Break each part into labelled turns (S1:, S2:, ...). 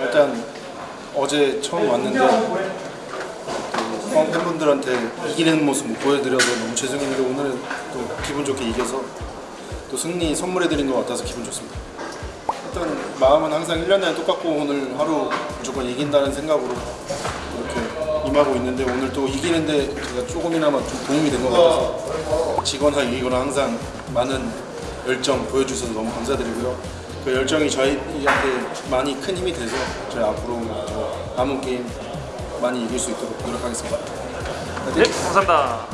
S1: 일단 어제 처음 왔는데 그 팬분들한테 이기는 모습 못 보여드려서 너무 죄송했는데 오늘은 또 기분 좋게 이겨서 또 승리 선물해드린 것 같아서 기분 좋습니다. 일단 마음은 항상 1년 내내 똑같고 오늘 하루 무조건 이긴다는 생각으로 이렇게 임하고 있는데 오늘 또 이기는데 제가 조금이나마 좀 도움이 된 것 같아서 지거나 이기거나 항상 많은 열정 보여주셔서 너무 감사드리고요. 그 열정이 저희한테 많이 큰 힘이 돼서 저희 앞으로 더 남은 게임 많이 이길 수 있도록 노력하겠습니다.
S2: 네, 감사합니다.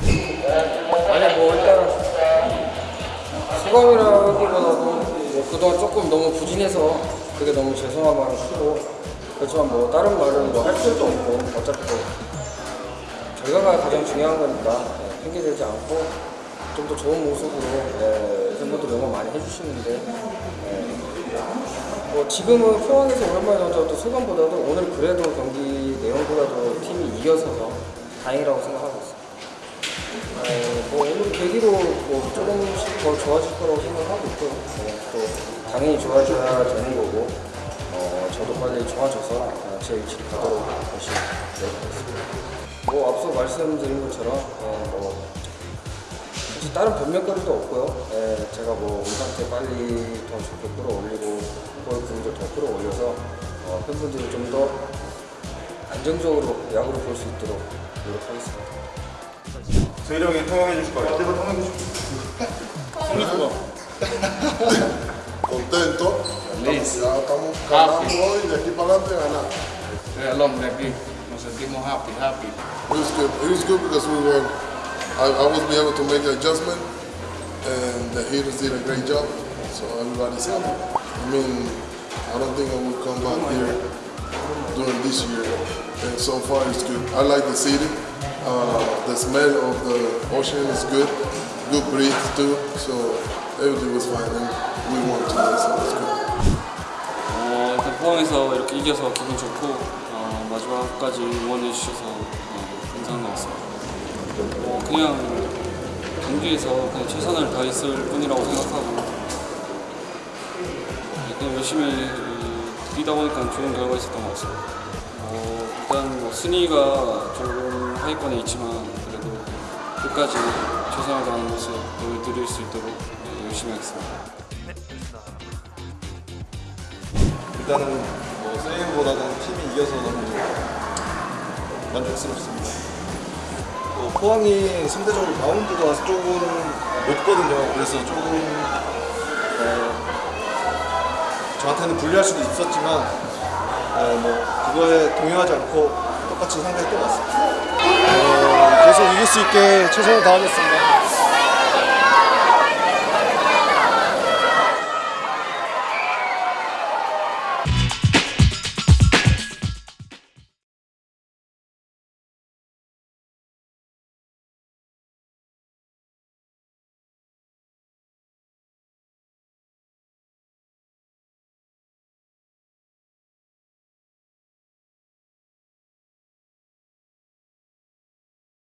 S3: 아니 뭐 일단 소감이라기보다도 뭐 그동안 조금 너무 부진해서 그게 너무 죄송한 마음이 크고 그렇지만 뭐 다른 말은 뭐 할 필요도 없고 어차피 뭐 결과가 가장 중요한 거니까 예, 핑계대지 않고 좀 더 좋은 모습으로 예, 팬분들 응원 많이 해주시는데 예, 뭐 지금은 포항에서 오랜만에 나왔던 소감보다도 오늘 그래도 경기 내용보다도 팀이 이겨서서 다행이라고 생각하고 있습니다. 어, 뭐 오늘 계기로 뭐 조금씩 더 좋아질 거라고 생각하고 있고요. 어, 또 당연히 좋아져야 되는 거고 어, 저도 빨리 좋아져서 어, 제 위치를 가도록 열심히 노력하겠습니다. 뭐 앞서 말씀드린 것처럼 어, 뭐 굳이 다른 변명거리도 없고요. 예, 제가 뭐 우리 상태 빨리 더 좋게 끌어올리고 볼 분도 더 끌어올려서 어, 팬분들이 좀 더 안정적으로 야구를 볼 수 있도록 노력하겠습니다.
S1: 저희 형이 통화해 주실 거예요. 내가 통화해 주실 거예요.
S4: contento.
S5: Feliz.
S4: Ya estamos ganando hoy de aquí para adelante ganar.
S5: Es el hombre aquí. Nos sentimos happy, happy.
S4: It was good. It was good because we were. I, I was be able to make an adjustment, and the hitters did a great job. So everybody's happy. I mean, I don't think I will come back here during this year. And so far, it's good. I like the city. Uh, the smell of the ocean is good. Good breeze too. So everything was fine, and we won today, so it's good.
S6: 어, 일단 포항에서 이렇게 이겨서 기분 좋고 어, 마지막까지 응원해 주셔서 어, 감사한 것 같습니다. 어, 그냥 경기에서 그냥 최선을 다했을 뿐이라고 생각하고 그냥 열심히 어, 뛰다 보니까 좋은 결과 있었던 것 같습니다. 어, 일단 뭐 순위가 조금 하위권에 있지만 그래도 끝까지 최선을 다하는 모습 보여드릴 수 있도록 네, 열심히 하겠습니다.
S1: 일단은 뭐 세이브보다는 팀이 이겨서 너무 만족스럽습니다. 뭐 포항이 상대적으로 바운드가 조금 높거든요. 그래서 조금 어, 저한테는 불리할 수도 있었지만 어, 뭐 그거에 동요하지 않고 똑같이 상대에 또 왔습니다. 어, 계속 이길 수 있게 최선을 다하겠습니다.